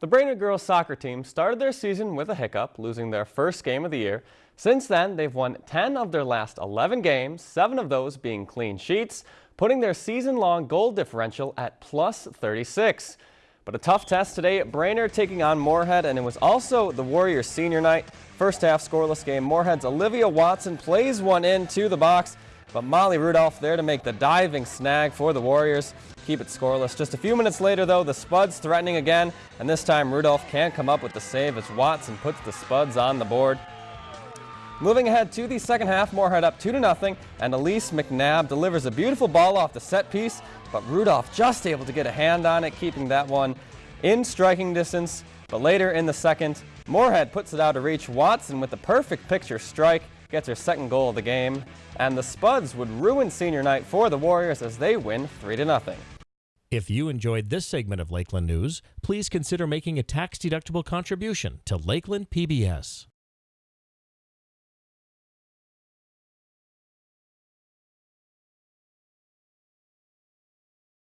The Brainerd girls soccer team started their season with a hiccup, losing their first game of the year. Since then, they've won 10 of their last 11 games, seven of those being clean sheets, putting their season-long goal differential at plus 36. But a tough test today Brainerd taking on Moorhead, and it was also the Warriors senior night. First half scoreless game, Moorhead's Olivia Watson plays one into the box, but Molly Rudolph there to make the diving snag for the Warriors keep it scoreless. Just a few minutes later, though, the Spuds threatening again, and this time Rudolph can't come up with the save as Watson puts the Spuds on the board. Moving ahead to the second half, Moorhead up 2 to nothing, and Elise McNabb delivers a beautiful ball off the set piece, but Rudolph just able to get a hand on it, keeping that one in striking distance. But later in the second, Moorhead puts it out of reach. Watson with the perfect picture strike gets her second goal of the game, and the Spuds would ruin senior night for the Warriors as they win 3 to nothing. If you enjoyed this segment of Lakeland News, please consider making a tax-deductible contribution to Lakeland PBS.